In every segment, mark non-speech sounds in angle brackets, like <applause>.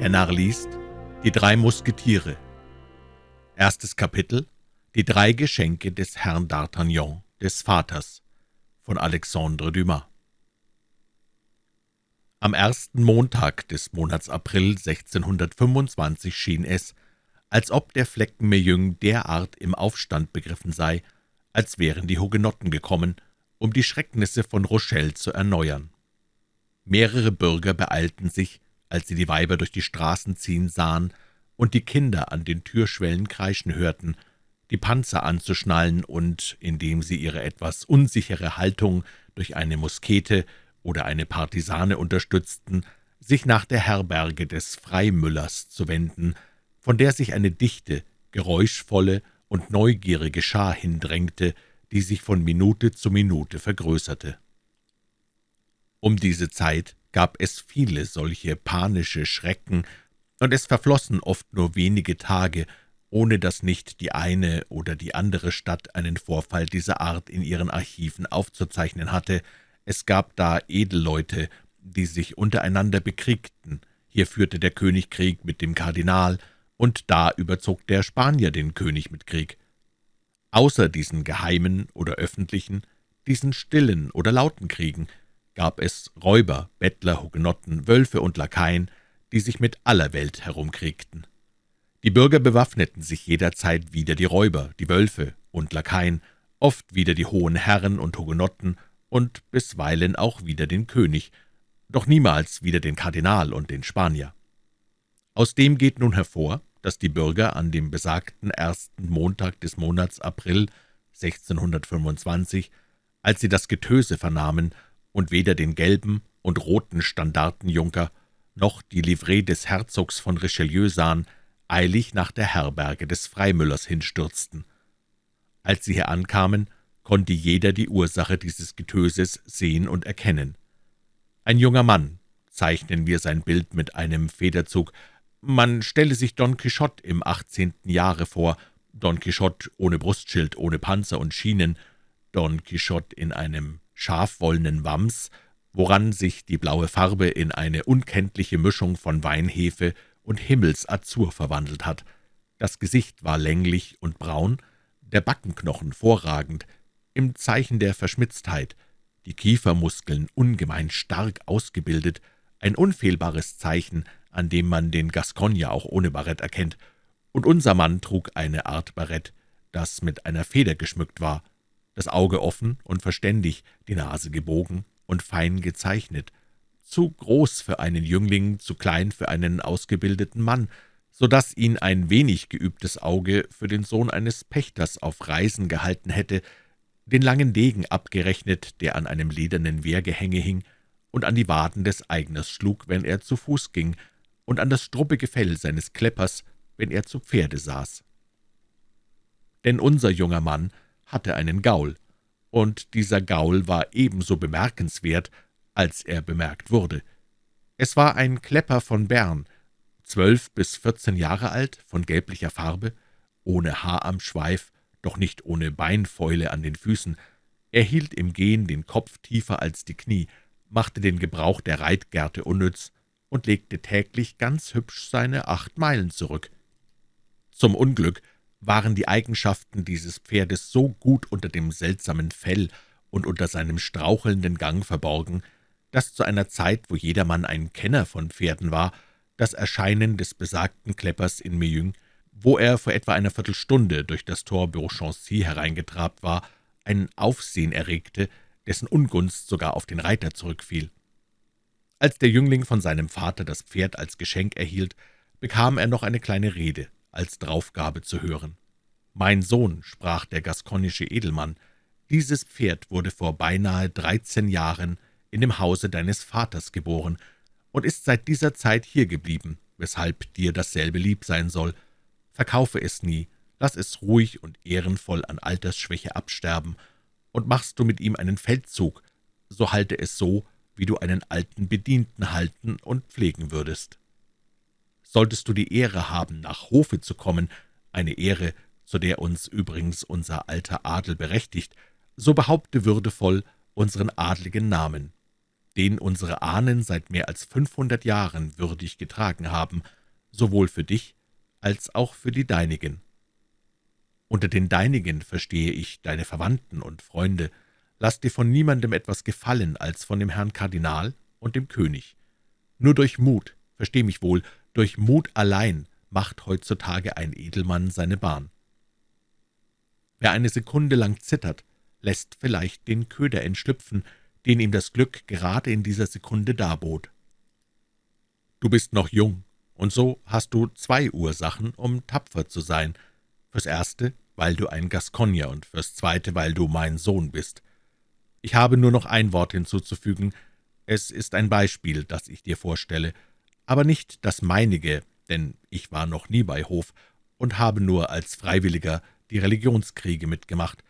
Der Narr liest Die drei Musketiere Erstes Kapitel Die drei Geschenke des Herrn d'Artagnan, des Vaters von Alexandre Dumas Am ersten Montag des Monats April 1625 schien es, als ob der Flecken Meung derart im Aufstand begriffen sei, als wären die Hugenotten gekommen, um die Schrecknisse von Rochelle zu erneuern. Mehrere Bürger beeilten sich, als sie die Weiber durch die Straßen ziehen sahen und die Kinder an den Türschwellen kreischen hörten, die Panzer anzuschnallen und, indem sie ihre etwas unsichere Haltung durch eine Muskete oder eine Partisane unterstützten, sich nach der Herberge des Freimüllers zu wenden, von der sich eine dichte, geräuschvolle und neugierige Schar hindrängte, die sich von Minute zu Minute vergrößerte. Um diese Zeit gab es viele solche panische Schrecken, und es verflossen oft nur wenige Tage, ohne dass nicht die eine oder die andere Stadt einen Vorfall dieser Art in ihren Archiven aufzuzeichnen hatte. Es gab da Edelleute, die sich untereinander bekriegten, hier führte der König Krieg mit dem Kardinal, und da überzog der Spanier den König mit Krieg. Außer diesen geheimen oder öffentlichen, diesen stillen oder lauten Kriegen, gab es Räuber, Bettler, Hugenotten, Wölfe und Lakaien, die sich mit aller Welt herumkriegten. Die Bürger bewaffneten sich jederzeit wieder die Räuber, die Wölfe und Lakaien, oft wieder die hohen Herren und Hugenotten und bisweilen auch wieder den König, doch niemals wieder den Kardinal und den Spanier. Aus dem geht nun hervor, dass die Bürger an dem besagten ersten Montag des Monats April 1625, als sie das Getöse vernahmen und weder den gelben und roten Standartenjunker noch die Livree des Herzogs von Richelieu sahen, eilig nach der Herberge des Freimüllers hinstürzten. Als sie hier ankamen, konnte jeder die Ursache dieses Getöses sehen und erkennen. Ein junger Mann, zeichnen wir sein Bild mit einem Federzug, man stelle sich Don Quixote im achtzehnten Jahre vor, Don Quixote ohne Brustschild, ohne Panzer und Schienen, Don Quixote in einem scharfwollenen Wams, woran sich die blaue Farbe in eine unkenntliche Mischung von Weinhefe und Himmelsazur verwandelt hat. Das Gesicht war länglich und braun, der Backenknochen vorragend, im Zeichen der Verschmitztheit, die Kiefermuskeln ungemein stark ausgebildet, ein unfehlbares Zeichen, an dem man den Gascogner auch ohne Barett erkennt, und unser Mann trug eine Art Barett, das mit einer Feder geschmückt war, das Auge offen und verständig, die Nase gebogen und fein gezeichnet, zu groß für einen Jüngling, zu klein für einen ausgebildeten Mann, so dass ihn ein wenig geübtes Auge für den Sohn eines Pächters auf Reisen gehalten hätte, den langen Degen abgerechnet, der an einem ledernen Wehrgehänge hing und an die Waden des Eigners schlug, wenn er zu Fuß ging, und an das struppige Fell seines Kleppers, wenn er zu Pferde saß. Denn unser junger Mann hatte einen Gaul, und dieser Gaul war ebenso bemerkenswert, als er bemerkt wurde. Es war ein Klepper von Bern, zwölf bis vierzehn Jahre alt, von gelblicher Farbe, ohne Haar am Schweif, doch nicht ohne Beinfäule an den Füßen. Er hielt im Gehen den Kopf tiefer als die Knie, machte den Gebrauch der Reitgerte unnütz und legte täglich ganz hübsch seine acht Meilen zurück. Zum Unglück waren die Eigenschaften dieses Pferdes so gut unter dem seltsamen Fell und unter seinem strauchelnden Gang verborgen, dass zu einer Zeit, wo jedermann ein Kenner von Pferden war, das Erscheinen des besagten Kleppers in Meung, wo er vor etwa einer Viertelstunde durch das Tor Beauchancy hereingetrabt war, ein Aufsehen erregte, dessen Ungunst sogar auf den Reiter zurückfiel. Als der Jüngling von seinem Vater das Pferd als Geschenk erhielt, bekam er noch eine kleine Rede als Draufgabe zu hören. »Mein Sohn«, sprach der gaskonische Edelmann, »dieses Pferd wurde vor beinahe dreizehn Jahren in dem Hause deines Vaters geboren und ist seit dieser Zeit hier geblieben, weshalb dir dasselbe lieb sein soll. Verkaufe es nie, lass es ruhig und ehrenvoll an Altersschwäche absterben, und machst du mit ihm einen Feldzug, so halte es so, wie du einen alten Bedienten halten und pflegen würdest. Solltest du die Ehre haben, nach Hofe zu kommen, eine Ehre, zu der uns übrigens unser alter Adel berechtigt, so behaupte würdevoll unseren adligen Namen. den unsere Ahnen seit mehr als fünfhundert Jahren würdig getragen haben, sowohl für dich als auch für die Deinigen. Unter den Deinigen verstehe ich deine Verwandten und Freunde. Lass dir von niemandem etwas gefallen als von dem Herrn Kardinal und dem König. Nur durch Mut, versteh mich wohl, durch Mut allein macht heutzutage ein Edelmann seine Bahn. Wer eine Sekunde lang zittert, lässt vielleicht den Köder entschlüpfen, den ihm das Glück gerade in dieser Sekunde darbot. Du bist noch jung, und so hast du zwei Ursachen, um tapfer zu sein. Fürs Erste, weil du ein Gascogner, und fürs Zweite, weil du mein Sohn bist. Ich habe nur noch ein Wort hinzuzufügen. Es ist ein Beispiel, das ich dir vorstelle, aber nicht das meinige, denn ich war noch nie bei Hof und habe nur als Freiwilliger die Religionskriege mitgemacht.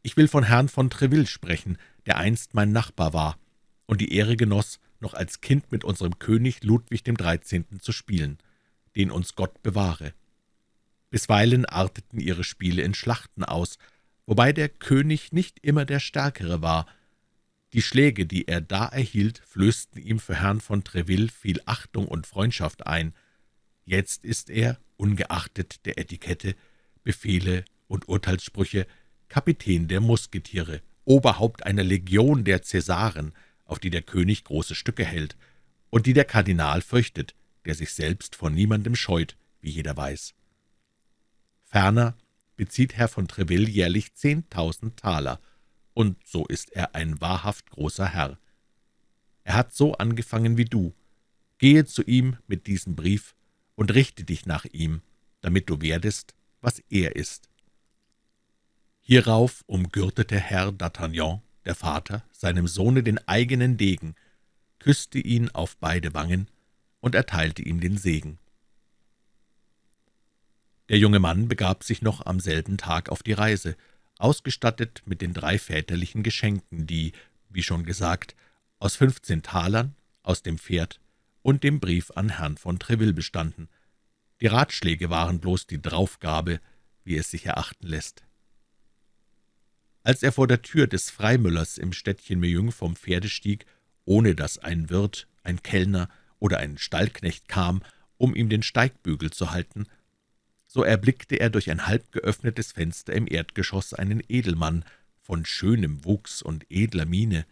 Ich will von Herrn von Treville sprechen, der einst mein Nachbar war und die Ehre genoss, noch als Kind mit unserem König Ludwig dem Dreizehnten zu spielen, den uns Gott bewahre. Bisweilen arteten ihre Spiele in Schlachten aus, wobei der König nicht immer der Stärkere war. Die Schläge, die er da erhielt, flößten ihm für Herrn von Treville viel Achtung und Freundschaft ein. Jetzt ist er, ungeachtet der Etikette, Befehle und Urteilssprüche, Kapitän der Musketiere, Oberhaupt einer Legion der Cäsaren, auf die der König große Stücke hält und die der Kardinal fürchtet, der sich selbst vor niemandem scheut, wie jeder weiß. Ferner bezieht Herr von Treville jährlich zehntausend Taler, und so ist er ein wahrhaft großer Herr. Er hat so angefangen wie du. Gehe zu ihm mit diesem Brief und richte dich nach ihm, damit du werdest, was er ist. Hierauf umgürtete Herr d'Artagnan, der Vater, seinem Sohne den eigenen Degen, küsste ihn auf beide Wangen und erteilte ihm den Segen. Der junge Mann begab sich noch am selben Tag auf die Reise, ausgestattet mit den drei väterlichen Geschenken, die, wie schon gesagt, aus fünfzehn Talern, aus dem Pferd und dem Brief an Herrn von Treville bestanden. Die Ratschläge waren bloß die Draufgabe, wie es sich erachten lässt. Als er vor der Tür des Freimüllers im Städtchen Meung vom Pferde stieg, ohne dass ein Wirt, ein Kellner oder ein Stallknecht kam, um ihm den Steigbügel zu halten, so erblickte er durch ein halb geöffnetes Fenster im Erdgeschoss einen Edelmann von schönem Wuchs und edler Miene.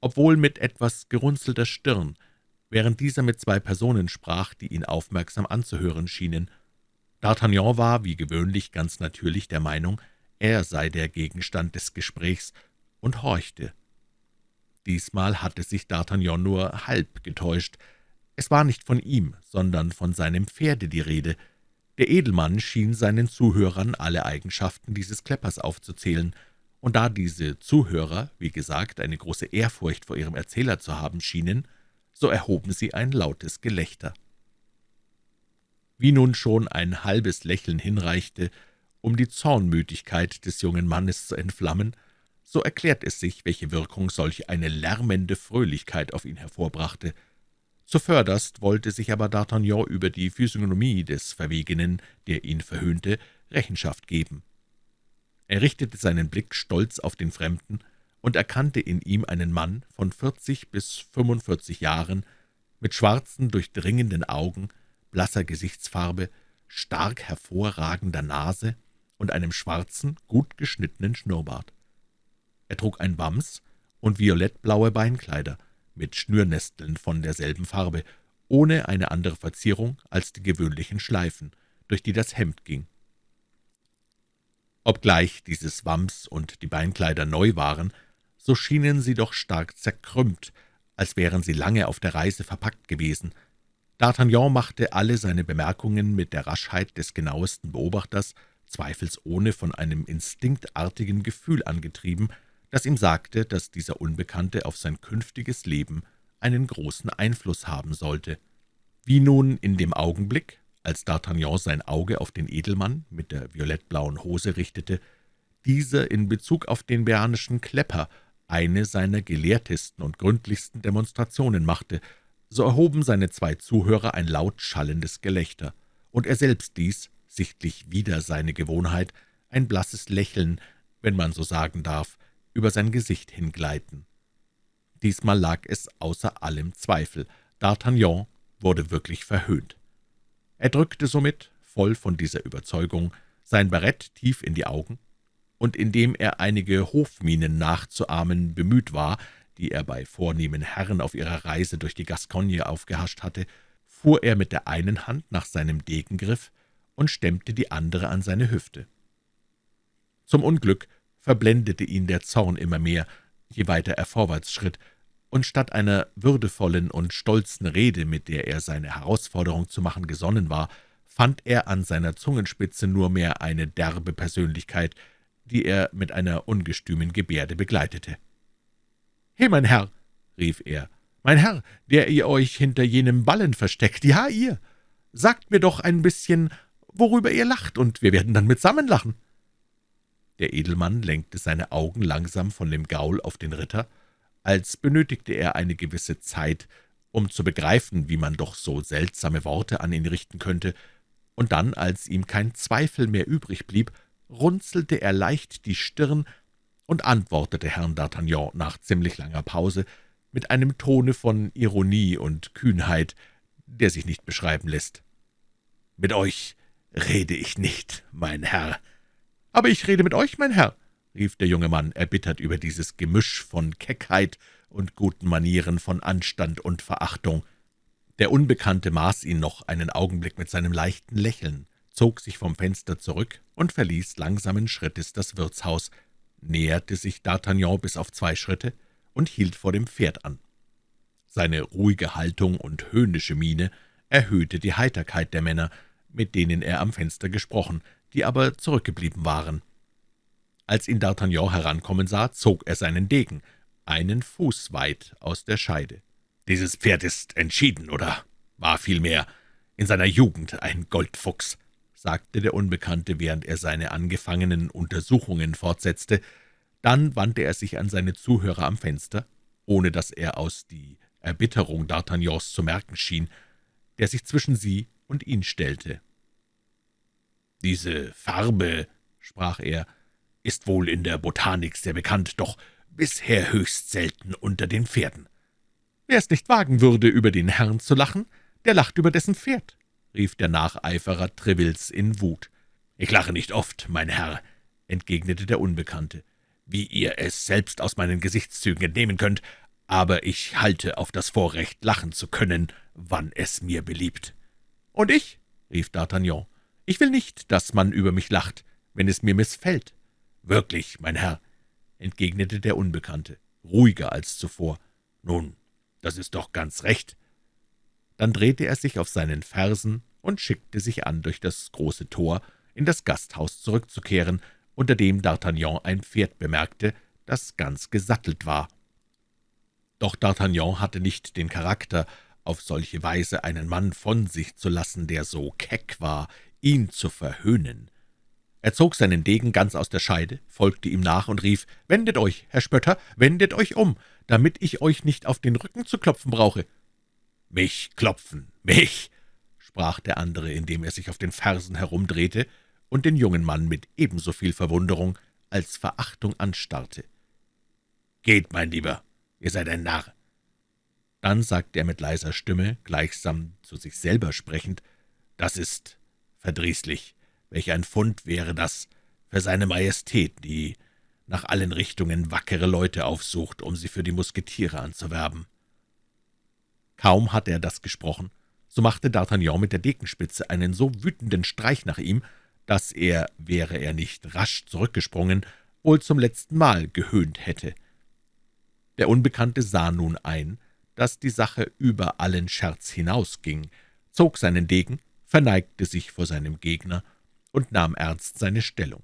Obwohl mit etwas gerunzelter Stirn, während dieser mit zwei Personen sprach, die ihn aufmerksam anzuhören schienen. D'Artagnan war, wie gewöhnlich, ganz natürlich der Meinung, er sei der Gegenstand des Gesprächs und horchte. Diesmal hatte sich D'Artagnan nur halb getäuscht. Es war nicht von ihm, sondern von seinem Pferde die Rede. Der Edelmann schien seinen Zuhörern alle Eigenschaften dieses Kleppers aufzuzählen, und da diese Zuhörer, wie gesagt, eine große Ehrfurcht vor ihrem Erzähler zu haben schienen, so erhoben sie ein lautes Gelächter. Wie nun schon ein halbes Lächeln hinreichte, um die Zornmütigkeit des jungen Mannes zu entflammen, so erklärt es sich, welche Wirkung solch eine lärmende Fröhlichkeit auf ihn hervorbrachte. Zuvörderst wollte sich aber D'Artagnan über die Physiognomie des Verwegenen, der ihn verhöhnte, Rechenschaft geben. Er richtete seinen Blick stolz auf den Fremden und erkannte in ihm einen Mann von vierzig bis fünfundvierzig Jahren, mit schwarzen, durchdringenden Augen, blasser Gesichtsfarbe, stark hervorragender Nase und einem schwarzen, gut geschnittenen Schnurrbart. Er trug ein Wams und violettblaue Beinkleider mit Schnürnesteln von derselben Farbe, ohne eine andere Verzierung als die gewöhnlichen Schleifen, durch die das Hemd ging. Obgleich dieses Wams und die Beinkleider neu waren, so schienen sie doch stark zerkrümmt, als wären sie lange auf der Reise verpackt gewesen. D'Artagnan machte alle seine Bemerkungen mit der Raschheit des genauesten Beobachters zweifelsohne von einem instinktartigen Gefühl angetrieben, das ihm sagte, dass dieser Unbekannte auf sein künftiges Leben einen großen Einfluss haben sollte. Wie nun in dem Augenblick, als D'Artagnan sein Auge auf den Edelmann mit der violettblauen Hose richtete, dieser in Bezug auf den beanischen Klepper eine seiner gelehrtesten und gründlichsten Demonstrationen machte, so erhoben seine zwei Zuhörer ein laut schallendes Gelächter, und er selbst ließ, sichtlich wider seine Gewohnheit, ein blasses Lächeln, wenn man so sagen darf, über sein Gesicht hingleiten. Diesmal lag es außer allem Zweifel. D'Artagnan wurde wirklich verhöhnt. Er drückte somit, voll von dieser Überzeugung, sein Barett tief in die Augen, und indem er einige Hofmienen nachzuahmen bemüht war, die er bei vornehmen Herren auf ihrer Reise durch die Gascogne aufgehascht hatte, fuhr er mit der einen Hand nach seinem Degengriff und stemmte die andere an seine Hüfte. Zum Unglück verblendete ihn der Zorn immer mehr, je weiter er vorwärts schritt, und statt einer würdevollen und stolzen Rede, mit der er seine Herausforderung zu machen gesonnen war, fand er an seiner Zungenspitze nur mehr eine derbe Persönlichkeit, die er mit einer ungestümen Gebärde begleitete. »He, mein Herr«, rief er, »mein Herr, der ihr euch hinter jenem Ballen versteckt, ja, ihr! Sagt mir doch ein bisschen, worüber ihr lacht, und wir werden dann mitsammen lachen.« Der Edelmann lenkte seine Augen langsam von dem Gaul auf den Ritter, als benötigte er eine gewisse Zeit, um zu begreifen, wie man doch so seltsame Worte an ihn richten könnte, und dann, als ihm kein Zweifel mehr übrig blieb, runzelte er leicht die Stirn und antwortete Herrn D'Artagnan nach ziemlich langer Pause mit einem Tone von Ironie und Kühnheit, der sich nicht beschreiben lässt. »Mit euch rede ich nicht, mein Herr.« »Aber ich rede mit euch, mein Herr«, rief der junge Mann, erbittert über dieses Gemisch von Keckheit und guten Manieren, von Anstand und Verachtung. Der Unbekannte maß ihn noch einen Augenblick mit seinem leichten Lächeln, zog sich vom Fenster zurück und verließ langsamen Schrittes das Wirtshaus, näherte sich D'Artagnan bis auf zwei Schritte und hielt vor dem Pferd an. Seine ruhige Haltung und höhnische Miene erhöhte die Heiterkeit der Männer, mit denen er am Fenster gesprochen, die aber zurückgeblieben waren. Als ihn D'Artagnan herankommen sah, zog er seinen Degen, einen Fuß weit aus der Scheide. »Dieses Pferd ist entschieden, oder war vielmehr in seiner Jugend ein Goldfuchs«, sagte der Unbekannte, während er seine angefangenen Untersuchungen fortsetzte. Dann wandte er sich an seine Zuhörer am Fenster, ohne dass er aus die Erbitterung D'Artagnans zu merken schien, der sich zwischen sie und ihn stellte. »Diese Farbe«, sprach er, »ist wohl in der Botanik sehr bekannt, doch bisher höchst selten unter den Pferden.« »Wer es nicht wagen würde, über den Herrn zu lachen, der lacht über dessen Pferd«, rief der Nacheiferer Trevils in Wut. »Ich lache nicht oft, mein Herr«, entgegnete der Unbekannte, »wie ihr es selbst aus meinen Gesichtszügen entnehmen könnt, aber ich halte auf das Vorrecht, lachen zu können, wann es mir beliebt.« »Und ich«, rief D'Artagnan, »ich will nicht, dass man über mich lacht, wenn es mir missfällt.« »Wirklich, mein Herr«, entgegnete der Unbekannte, ruhiger als zuvor. »Nun, das ist doch ganz recht. Dann drehte er sich auf seinen Fersen und schickte sich an, durch das große Tor in das Gasthaus zurückzukehren, unter dem D'Artagnan ein Pferd bemerkte, das ganz gesattelt war. Doch D'Artagnan hatte nicht den Charakter, auf solche Weise einen Mann von sich zu lassen, der so keck war, ihn zu verhöhnen. Er zog seinen Degen ganz aus der Scheide, folgte ihm nach und rief, »Wendet euch, Herr Spötter, wendet euch um, damit ich euch nicht auf den Rücken zu klopfen brauche.« »Mich klopfen, mich!« sprach der andere, indem er sich auf den Fersen herumdrehte und den jungen Mann mit ebenso viel Verwunderung als Verachtung anstarrte. »Geht, mein Lieber, ihr seid ein Narr!« Dann sagte er mit leiser Stimme, gleichsam zu sich selber sprechend, »Das ist verdrießlich. Welch ein Fund wäre das für seine Majestät, die nach allen Richtungen wackere Leute aufsucht, um sie für die Musketiere anzuwerben.« Kaum hatte er das gesprochen, so machte D'Artagnan mit der Dekenspitze einen so wütenden Streich nach ihm, dass er, wäre er nicht rasch zurückgesprungen, wohl zum letzten Mal gehöhnt hätte. Der Unbekannte sah nun ein, dass die Sache über allen Scherz hinausging, zog seinen Degen, verneigte sich vor seinem Gegner und nahm ernst seine Stellung.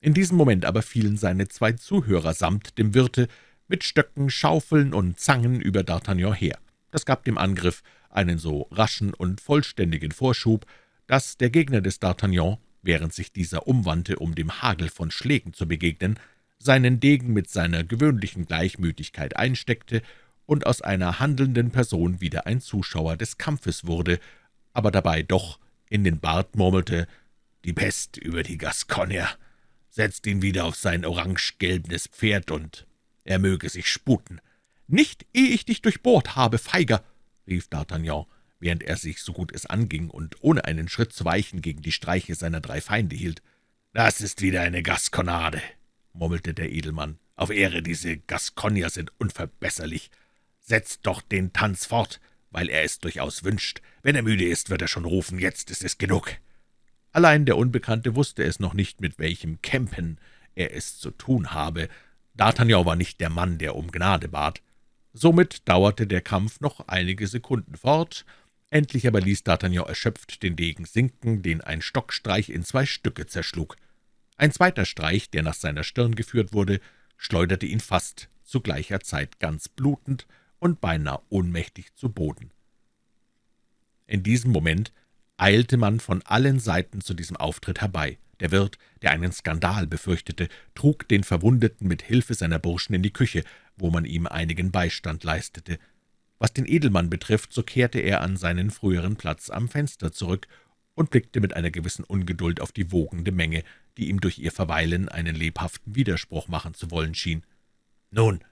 In diesem Moment aber fielen seine zwei Zuhörer samt dem Wirte mit Stöcken, Schaufeln und Zangen über D'Artagnan her. Das gab dem Angriff einen so raschen und vollständigen Vorschub, dass der Gegner des D'Artagnan, während sich dieser umwandte, um dem Hagel von Schlägen zu begegnen, seinen Degen mit seiner gewöhnlichen Gleichmütigkeit einsteckte und aus einer handelnden Person wieder ein Zuschauer des Kampfes wurde, aber dabei doch in den Bart murmelte, »Die Pest über die Gascogner! Setzt ihn wieder auf sein orange-gelbenes Pferd, und er möge sich sputen. »Nicht, ehe ich dich durchbohrt habe, Feiger!« rief D'Artagnan, während er sich, so gut es anging und ohne einen Schritt zu weichen, gegen die Streiche seiner drei Feinde hielt. »Das ist wieder eine Gaskonade«, murmelte der Edelmann. »Auf Ehre, diese Gascogner sind unverbesserlich. Setzt doch den Tanz fort, weil er es durchaus wünscht. Wenn er müde ist, wird er schon rufen, jetzt ist es genug.« Allein der Unbekannte wusste es noch nicht, mit welchem Campen er es zu tun habe. D'Artagnan war nicht der Mann, der um Gnade bat. Somit dauerte der Kampf noch einige Sekunden fort, endlich aber ließ D'Artagnan erschöpft den Degen sinken, den ein Stockstreich in zwei Stücke zerschlug. Ein zweiter Streich, der nach seiner Stirn geführt wurde, schleuderte ihn fast zu gleicher Zeit ganz blutend und beinahe ohnmächtig zu Boden. In diesem Moment eilte man von allen Seiten zu diesem Auftritt herbei. Der Wirt, der einen Skandal befürchtete, trug den Verwundeten mit Hilfe seiner Burschen in die Küche, wo man ihm einigen Beistand leistete. Was den Edelmann betrifft, so kehrte er an seinen früheren Platz am Fenster zurück und blickte mit einer gewissen Ungeduld auf die wogende Menge, die ihm durch ihr Verweilen einen lebhaften Widerspruch machen zu wollen schien. »Nun,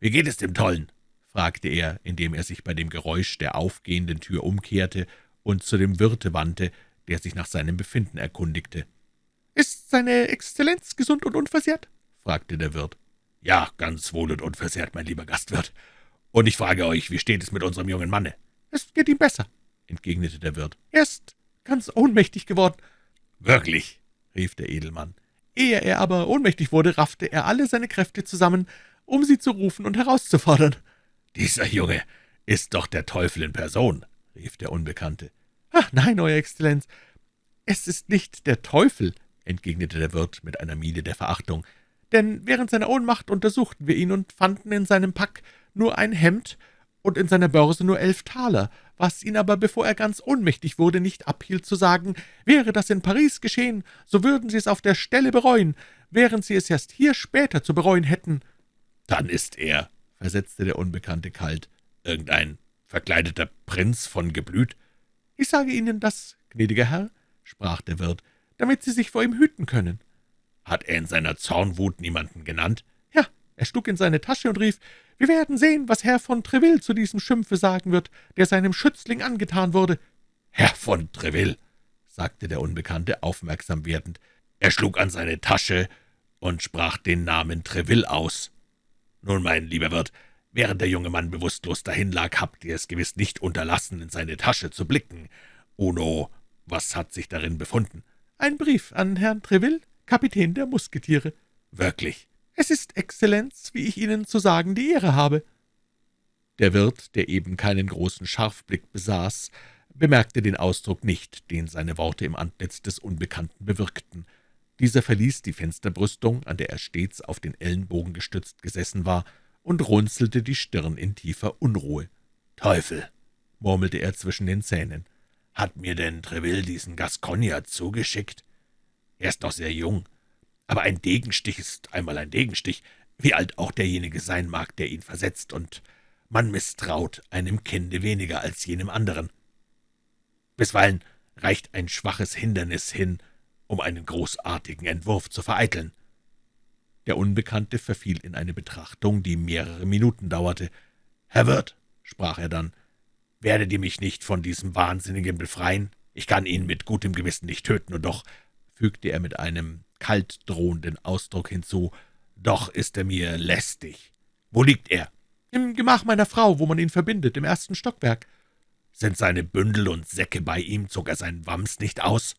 wie geht es dem Tollen?« Fragte er, indem er sich bei dem Geräusch der aufgehenden Tür umkehrte und zu dem Wirte wandte, der sich nach seinem Befinden erkundigte. »Ist seine Exzellenz gesund und unversehrt?« fragte der Wirt. »Ja, ganz wohl und unversehrt, mein lieber Gastwirt. Und ich frage euch, wie steht es mit unserem jungen Manne?« »Es geht ihm besser«, entgegnete der Wirt. »Er ist ganz ohnmächtig geworden.« »Wirklich?« rief der Edelmann. Ehe er aber ohnmächtig wurde, raffte er alle seine Kräfte zusammen, um sie zu rufen und herauszufordern. »Dieser Junge ist doch der Teufel in Person«, rief der Unbekannte. »Ach, nein, Euer Exzellenz, es ist nicht der Teufel«, entgegnete der Wirt mit einer Miene der Verachtung, »denn während seiner Ohnmacht untersuchten wir ihn und fanden in seinem Pack nur ein Hemd und in seiner Börse nur elf Taler, was ihn aber, bevor er ganz ohnmächtig wurde, nicht abhielt zu sagen, wäre das in Paris geschehen, so würden Sie es auf der Stelle bereuen, während Sie es erst hier später zu bereuen hätten.« »Dann ist er«, versetzte der Unbekannte kalt, »irgendein verkleideter Prinz von Geblüt?« »Ich sage Ihnen das, gnädiger Herr«, sprach der Wirt, »damit Sie sich vor ihm hüten können.« »Hat er in seiner Zornwut niemanden genannt?« »Ja, er schlug in seine Tasche und rief, »Wir werden sehen, was Herr von Treville zu diesem Schimpfe sagen wird, der seinem Schützling angetan wurde.« »Herr von Treville«, sagte der Unbekannte, aufmerksam werdend. »Er schlug an seine Tasche und sprach den Namen Treville aus. Nun, mein lieber Wirt, während der junge Mann bewusstlos dahinlag, habt ihr es gewiss nicht unterlassen, in seine Tasche zu blicken. Uno, was hat sich darin befunden?« »Ein Brief an Herrn Treville, Kapitän der Musketiere.« »Wirklich?« »Es ist, Exzellenz, wie ich Ihnen zu sagen die Ehre habe.« Der Wirt, der eben keinen großen Scharfblick besaß, bemerkte den Ausdruck nicht, den seine Worte im Antlitz des Unbekannten bewirkten. Dieser verließ die Fensterbrüstung, an der er stets auf den Ellenbogen gestützt gesessen war, und runzelte die Stirn in tiefer Unruhe. »Teufel«, murmelte er zwischen den Zähnen, »hat mir denn Treville diesen Gascogner zugeschickt? Er ist noch sehr jung, aber ein Degenstich ist einmal ein Degenstich, wie alt auch derjenige sein mag, der ihn versetzt, und man misstraut einem Kinde weniger als jenem anderen. Bisweilen reicht ein schwaches Hindernis hin, um einen großartigen Entwurf zu vereiteln.« Der Unbekannte verfiel in eine Betrachtung, die mehrere Minuten dauerte. »Herr Wirt«, sprach er dann, »werdet ihr mich nicht von diesem Wahnsinnigen befreien? Ich kann ihn mit gutem Gewissen nicht töten, und doch«, fügte er mit einem kalt drohenden Ausdruck hinzu, »doch ist er mir lästig. Wo liegt er?« »Im Gemach meiner Frau, wo man ihn verbindet, im ersten Stockwerk.« »Sind seine Bündel und Säcke bei ihm? Zog er seinen Wams nicht aus?«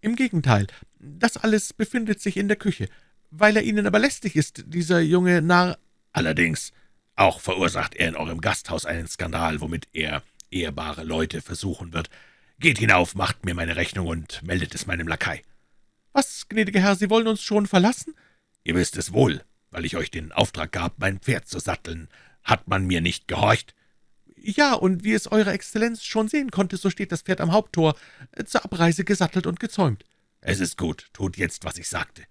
»Im Gegenteil, das alles befindet sich in der Küche. Weil er Ihnen aber lästig ist, dieser junge Narr...« »Allerdings, auch verursacht er in eurem Gasthaus einen Skandal, womit er ehrbare Leute versuchen wird. Geht hinauf, macht mir meine Rechnung und meldet es meinem Lakai.« »Was, gnädiger Herr, Sie wollen uns schon verlassen?« »Ihr wisst es wohl, weil ich euch den Auftrag gab, mein Pferd zu satteln. Hat man mir nicht gehorcht?« »Ja, und wie es Eure Exzellenz schon sehen konnte, so steht das Pferd am Haupttor, äh, zur Abreise gesattelt und gezäumt.« »Es ist gut, tut jetzt, was ich sagte.«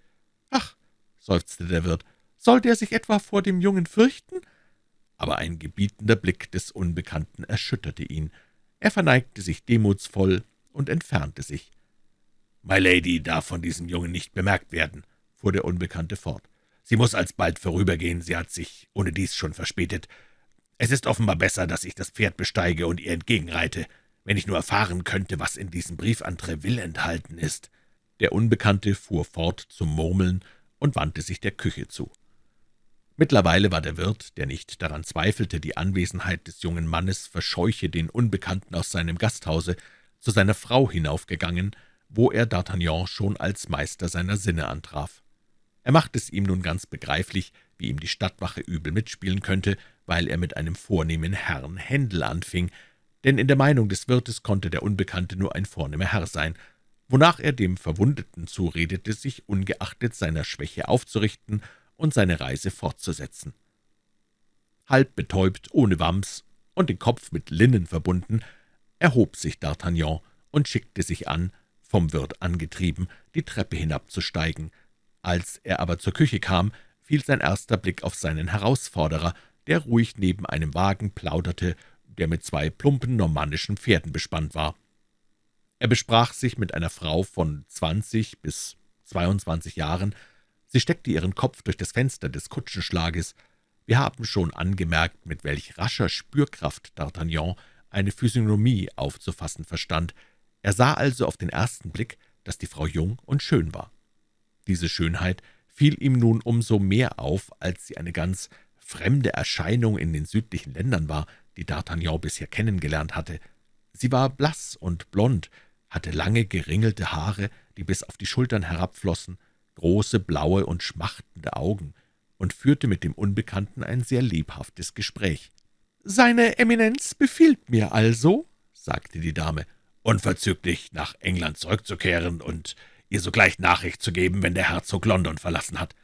»Ach«, seufzte der Wirt, »soll der sich etwa vor dem Jungen fürchten?« Aber ein gebietender Blick des Unbekannten erschütterte ihn. Er verneigte sich demutsvoll und entfernte sich. »My Lady darf von diesem Jungen nicht bemerkt werden«, fuhr der Unbekannte fort. »Sie muss alsbald vorübergehen, sie hat sich ohne dies schon verspätet, Es ist offenbar besser, dass ich das Pferd besteige und ihr entgegenreite, wenn ich nur erfahren könnte, was in diesem Brief an Treville enthalten ist.« Der Unbekannte fuhr fort zum Murmeln und wandte sich der Küche zu. Mittlerweile war der Wirt, der nicht daran zweifelte, die Anwesenheit des jungen Mannes verscheuche den Unbekannten aus seinem Gasthause, zu seiner Frau hinaufgegangen, wo er D'Artagnan schon als Meister seiner Sinne antraf. Er machte es ihm nun ganz begreiflich, wie ihm die Stadtwache übel mitspielen könnte, weil er mit einem vornehmen Herrn Händel anfing, denn in der Meinung des Wirtes konnte der Unbekannte nur ein vornehmer Herr sein, wonach er dem Verwundeten zuredete, sich ungeachtet seiner Schwäche aufzurichten und seine Reise fortzusetzen. Halb betäubt, ohne Wams und den Kopf mit Linnen verbunden, erhob sich D'Artagnan und schickte sich an, vom Wirt angetrieben, die Treppe hinabzusteigen. Als er aber zur Küche kam, fiel sein erster Blick auf seinen Herausforderer, der ruhig neben einem Wagen plauderte, der mit zwei plumpen normannischen Pferden bespannt war. Er besprach sich mit einer Frau von zwanzig bis zweiundzwanzig Jahren. Sie steckte ihren Kopf durch das Fenster des Kutschenschlages. Wir haben schon angemerkt, mit welch rascher Spürkraft D'Artagnan eine Physiognomie aufzufassen verstand. Er sah also auf den ersten Blick, dass die Frau jung und schön war. Diese Schönheit fiel ihm nun umso mehr auf, als sie eine ganz fremde Erscheinung in den südlichen Ländern war, die D'Artagnan bisher kennengelernt hatte. Sie war blass und blond, hatte lange, geringelte Haare, die bis auf die Schultern herabflossen, große, blaue und schmachtende Augen und führte mit dem Unbekannten ein sehr lebhaftes Gespräch. »Seine Eminenz befiehlt mir also«, sagte die Dame, »unverzüglich nach England zurückzukehren und ihr sogleich Nachricht zu geben, wenn der Herzog London verlassen hat.«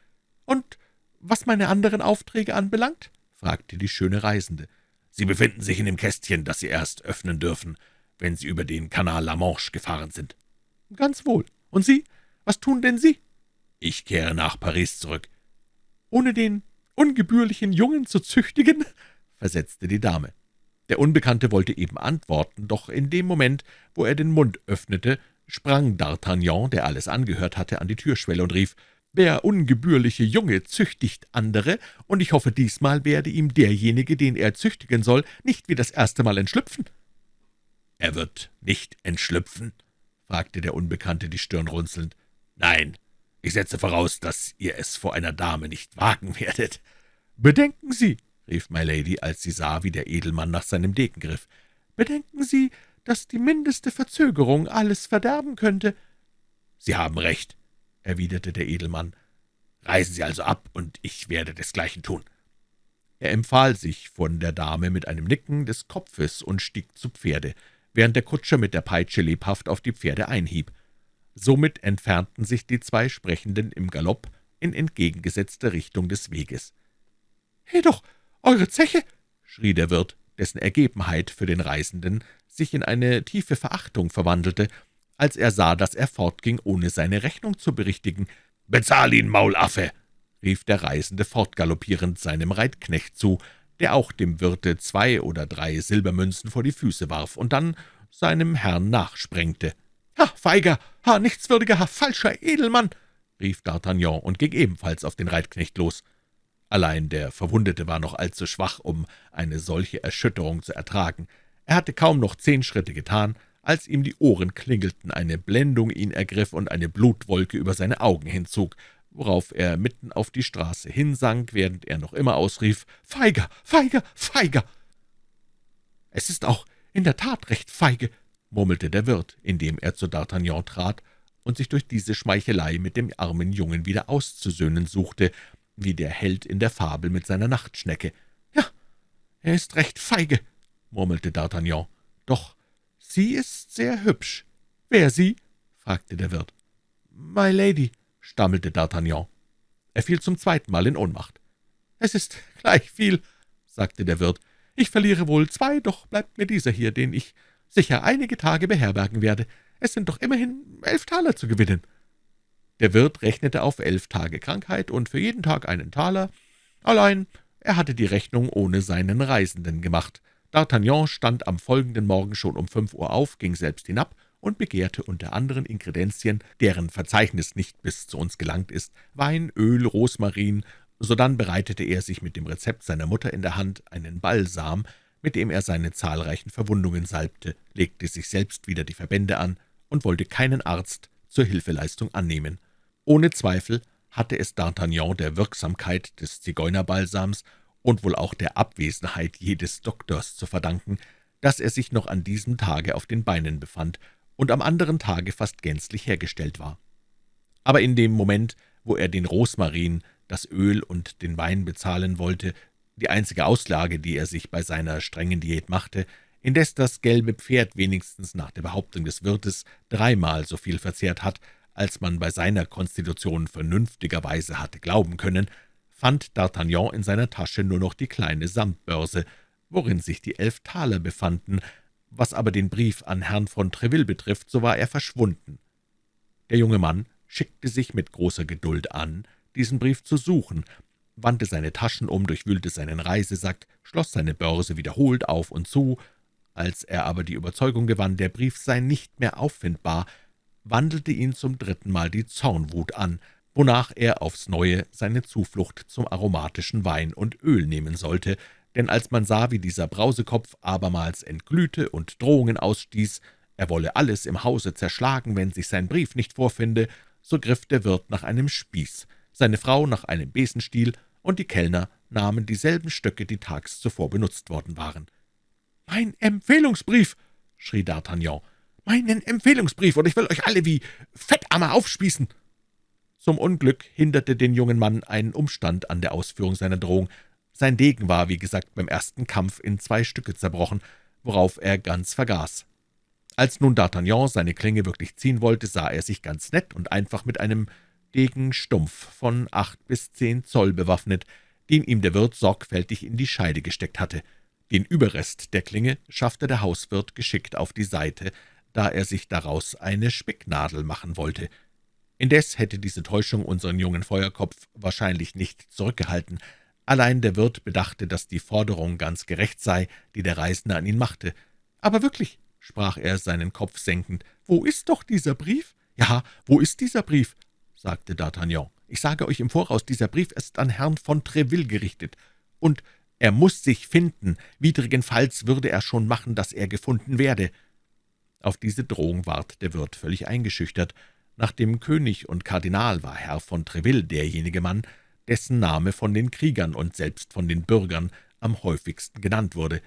»Und was meine anderen Aufträge anbelangt?« fragte die schöne Reisende. »Sie befinden sich in dem Kästchen, das Sie erst öffnen dürfen, wenn Sie über den Kanal La Manche gefahren sind.« »Ganz wohl. Und Sie? Was tun denn Sie?« »Ich kehre nach Paris zurück.« »Ohne den ungebührlichen Jungen zu züchtigen?« <laughs> versetzte die Dame. Der Unbekannte wollte eben antworten, doch in dem Moment, wo er den Mund öffnete, sprang D'Artagnan, der alles angehört hatte, an die Türschwelle und rief, »Der ungebührliche Junge züchtigt andere, und ich hoffe, diesmal werde ihm derjenige, den er züchtigen soll, nicht wie das erste Mal entschlüpfen.« »Er wird nicht entschlüpfen?« fragte der Unbekannte, die Stirn runzelnd. »Nein, ich setze voraus, dass ihr es vor einer Dame nicht wagen werdet.« »Bedenken Sie«, rief Milady, als sie sah, wie der Edelmann nach seinem Degen griff, »bedenken Sie, dass die mindeste Verzögerung alles verderben könnte.« »Sie haben recht«, erwiderte der Edelmann. »Reisen Sie also ab, und ich werde desgleichen tun.« Er empfahl sich von der Dame mit einem Nicken des Kopfes und stieg zu Pferde, während der Kutscher mit der Peitsche lebhaft auf die Pferde einhieb. Somit entfernten sich die zwei Sprechenden im Galopp in entgegengesetzter Richtung des Weges. »He doch, eure Zeche!« schrie der Wirt, dessen Ergebenheit für den Reisenden sich in eine tiefe Verachtung verwandelte, als er sah, dass er fortging, ohne seine Rechnung zu berichtigen. »Bezahl ihn, Maulaffe!« rief der Reisende fortgaloppierend seinem Reitknecht zu, der auch dem Wirte zwei oder drei Silbermünzen vor die Füße warf und dann seinem Herrn nachsprengte. »Ha, feiger, ha, nichtswürdiger, ha, falscher Edelmann!« rief D'Artagnan und ging ebenfalls auf den Reitknecht los. Allein der Verwundete war noch allzu schwach, um eine solche Erschütterung zu ertragen. Er hatte kaum noch zehn Schritte getan, als ihm die Ohren klingelten, eine Blendung ihn ergriff und eine Blutwolke über seine Augen hinzog, worauf er mitten auf die Straße hinsank, während er noch immer ausrief, »Feiger, feiger, feiger!« »Es ist auch in der Tat recht feige«, murmelte der Wirt, indem er zu D'Artagnan trat und sich durch diese Schmeichelei mit dem armen Jungen wieder auszusöhnen suchte, wie der Held in der Fabel mit seiner Nachtschnecke. »Ja, er ist recht feige«, murmelte D'Artagnan. »Doch sie ist sehr hübsch. Wer sie?« fragte der Wirt. »My Lady«, stammelte D'Artagnan. Er fiel zum zweiten Mal in Ohnmacht. »Es ist gleich viel«, sagte der Wirt. »Ich verliere wohl zwei, doch bleibt mir dieser hier, den ich sicher einige Tage beherbergen werde. Es sind doch immerhin elf Taler zu gewinnen.« Der Wirt rechnete auf elf Tage Krankheit und für jeden Tag einen Taler. Allein er hatte die Rechnung ohne seinen Reisenden gemacht. D'Artagnan stand am folgenden Morgen schon um fünf Uhr auf, ging selbst hinab und begehrte unter anderen Inkredenzien, deren Verzeichnis nicht bis zu uns gelangt ist, Wein, Öl, Rosmarin, Sodann bereitete er sich mit dem Rezept seiner Mutter in der Hand einen Balsam, mit dem er seine zahlreichen Verwundungen salbte, legte sich selbst wieder die Verbände an und wollte keinen Arzt zur Hilfeleistung annehmen. Ohne Zweifel hatte es D'Artagnan der Wirksamkeit des Zigeunerbalsams und wohl auch der Abwesenheit jedes Doktors zu verdanken, dass er sich noch an diesem Tage auf den Beinen befand und am anderen Tage fast gänzlich hergestellt war. Aber in dem Moment, wo er den Rosmarin, das Öl und den Wein bezahlen wollte, die einzige Auslage, die er sich bei seiner strengen Diät machte, indes das gelbe Pferd wenigstens nach der Behauptung des Wirtes dreimal so viel verzehrt hat, als man bei seiner Konstitution vernünftigerweise hatte glauben können, fand D'Artagnan in seiner Tasche nur noch die kleine Samtbörse, worin sich die elf Taler befanden, was aber den Brief an Herrn von Treville betrifft, so war er verschwunden. Der junge Mann schickte sich mit großer Geduld an, diesen Brief zu suchen, wandte seine Taschen um, durchwühlte seinen Reisesack, schloss seine Börse wiederholt auf und zu. Als er aber die Überzeugung gewann, der Brief sei nicht mehr auffindbar, wandelte ihn zum dritten Mal die Zornwut an, wonach er aufs Neue seine Zuflucht zum aromatischen Wein und Öl nehmen sollte, denn als man sah, wie dieser Brausekopf abermals entglühte und Drohungen ausstieß, er wolle alles im Hause zerschlagen, wenn sich sein Brief nicht vorfinde, so griff der Wirt nach einem Spieß, seine Frau nach einem Besenstiel, und die Kellner nahmen dieselben Stöcke, die tags zuvor benutzt worden waren. »Mein Empfehlungsbrief!« schrie D'Artagnan. »Meinen Empfehlungsbrief, und ich will euch alle wie Fettammer aufspießen!« Zum Unglück hinderte den jungen Mann ein Umstand an der Ausführung seiner Drohung. Sein Degen war, wie gesagt, beim ersten Kampf in zwei Stücke zerbrochen, worauf er ganz vergaß. Als nun D'Artagnan seine Klinge wirklich ziehen wollte, sah er sich ganz nett und einfach mit einem Degen stumpf von acht bis zehn Zoll bewaffnet, den ihm der Wirt sorgfältig in die Scheide gesteckt hatte. Den Überrest der Klinge schaffte der Hauswirt geschickt auf die Seite, da er sich daraus eine Spicknadel machen wollte. Indes hätte diese Täuschung unseren jungen Feuerkopf wahrscheinlich nicht zurückgehalten. Allein der Wirt bedachte, dass die Forderung ganz gerecht sei, die der Reisende an ihn machte. »Aber wirklich«, sprach er seinen Kopf senkend, »wo ist doch dieser Brief?« »Ja, wo ist dieser Brief?« sagte D'Artagnan. »Ich sage euch im Voraus, dieser Brief ist an Herrn von Treville gerichtet, und er muss sich finden. Widrigenfalls würde er schon machen, dass er gefunden werde.« Auf diese Drohung ward der Wirt völlig eingeschüchtert. Nach dem König und Kardinal war Herr von Treville derjenige Mann, dessen Name von den Kriegern und selbst von den Bürgern am häufigsten genannt wurde.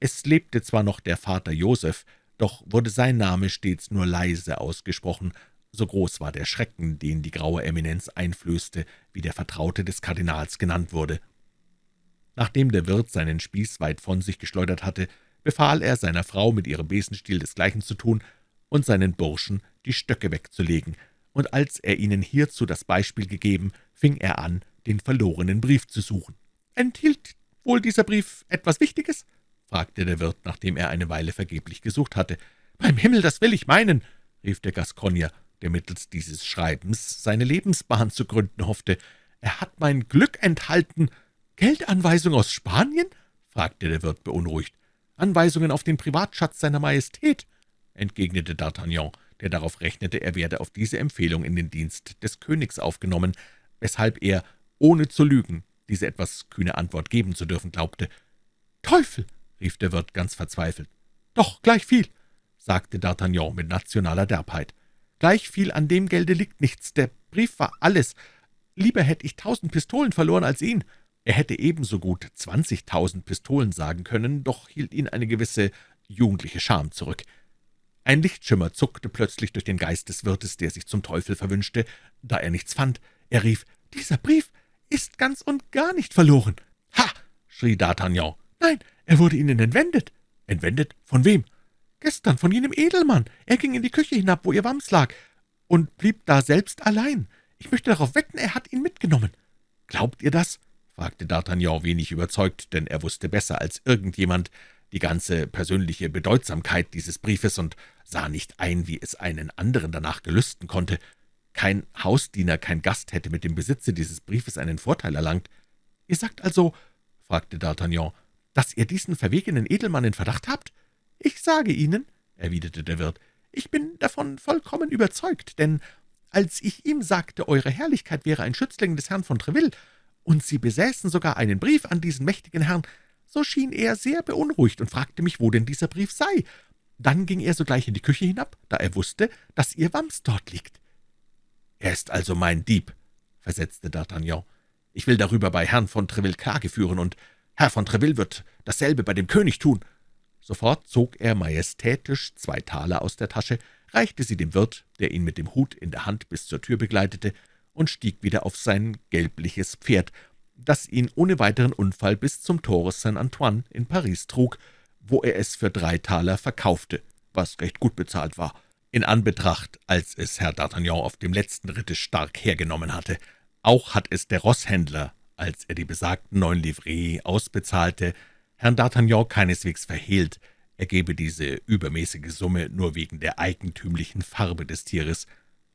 Es lebte zwar noch der Vater Joseph, doch wurde sein Name stets nur leise ausgesprochen, so groß war der Schrecken, den die graue Eminenz einflößte, wie der Vertraute des Kardinals genannt wurde. Nachdem der Wirt seinen Spieß weit von sich geschleudert hatte, befahl er seiner Frau, mit ihrem Besenstiel desgleichen zu tun und seinen Burschen die Stöcke wegzulegen, und als er ihnen hierzu das Beispiel gegeben, fing er an, den verlorenen Brief zu suchen. »Enthielt wohl dieser Brief etwas Wichtiges?« fragte der Wirt, nachdem er eine Weile vergeblich gesucht hatte. »Beim Himmel, das will ich meinen«, rief der Gascogner, der mittels dieses Schreibens seine Lebensbahn zu gründen hoffte. »Er hat mein Glück enthalten.« »Geldanweisung aus Spanien?« fragte der Wirt beunruhigt. »Anweisungen auf den Privatschatz seiner Majestät?« Entgegnete D'Artagnan, der darauf rechnete, er werde auf diese Empfehlung in den Dienst des Königs aufgenommen, weshalb er, ohne zu lügen, diese etwas kühne Antwort geben zu dürfen glaubte. »Teufel!« rief der Wirt ganz verzweifelt. »Doch, gleich viel«, sagte D'Artagnan mit nationaler Derbheit. »Gleich viel an dem Gelde liegt nichts. Der Brief war alles. Lieber hätte ich tausend Pistolen verloren als ihn.« Er hätte ebenso gut zwanzigtausend Pistolen sagen können, doch hielt ihn eine gewisse jugendliche Scham zurück. Ein Lichtschimmer zuckte plötzlich durch den Geist des Wirtes, der sich zum Teufel verwünschte, da er nichts fand. Er rief, »Dieser Brief ist ganz und gar nicht verloren.« »Ha!« schrie D'Artagnan. »Nein, er wurde Ihnen entwendet.« »Entwendet? Von wem?« »Gestern, von jenem Edelmann. Er ging in die Küche hinab, wo Ihr Wams lag, und blieb da selbst allein. Ich möchte darauf wetten, er hat ihn mitgenommen.« »Glaubt ihr das?« fragte D'Artagnan wenig überzeugt, denn er wusste besser als irgendjemand die ganze persönliche Bedeutsamkeit dieses Briefes und sah nicht ein, wie es einen anderen danach gelüsten konnte. Kein Hausdiener, kein Gast hätte mit dem Besitze dieses Briefes einen Vorteil erlangt. »Ihr sagt also«, fragte D'Artagnan, »dass ihr diesen verwegenen Edelmann in Verdacht habt?« »Ich sage Ihnen«, erwiderte der Wirt, »ich bin davon vollkommen überzeugt, denn als ich ihm sagte, Eure Herrlichkeit wäre ein Schützling des Herrn von Treville und Sie besäßen sogar einen Brief an diesen mächtigen Herrn, so schien er sehr beunruhigt und fragte mich, wo denn dieser Brief sei. Dann ging er sogleich in die Küche hinab, da er wusste, dass Ihr Wams dort liegt.« »Er ist also mein Dieb«, versetzte D'Artagnan. »Ich will darüber bei Herrn von Treville Klage führen, und Herr von Treville wird dasselbe bei dem König tun.« Sofort zog er majestätisch zwei Taler aus der Tasche, reichte sie dem Wirt, der ihn mit dem Hut in der Hand bis zur Tür begleitete, und stieg wieder auf sein gelbliches Pferd, das ihn ohne weiteren Unfall bis zum Tore Saint-Antoine in Paris trug, wo er es für drei Taler verkaufte, was recht gut bezahlt war, in Anbetracht, als es Herr D'Artagnan auf dem letzten Ritte stark hergenommen hatte. Auch hat es der Rosshändler, als er die besagten neun Livrees ausbezahlte, Herrn D'Artagnan keineswegs verhehlt, er gebe diese übermäßige Summe nur wegen der eigentümlichen Farbe des Tieres.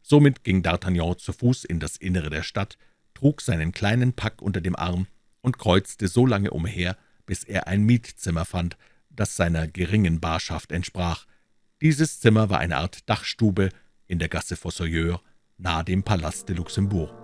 Somit ging D'Artagnan zu Fuß in das Innere der Stadt, trug seinen kleinen Pack unter dem Arm und kreuzte so lange umher, bis er ein Mietzimmer fand, das seiner geringen Barschaft entsprach. Dieses Zimmer war eine Art Dachstube in der Gasse Fossoyeur, nahe dem Palast de Luxembourg.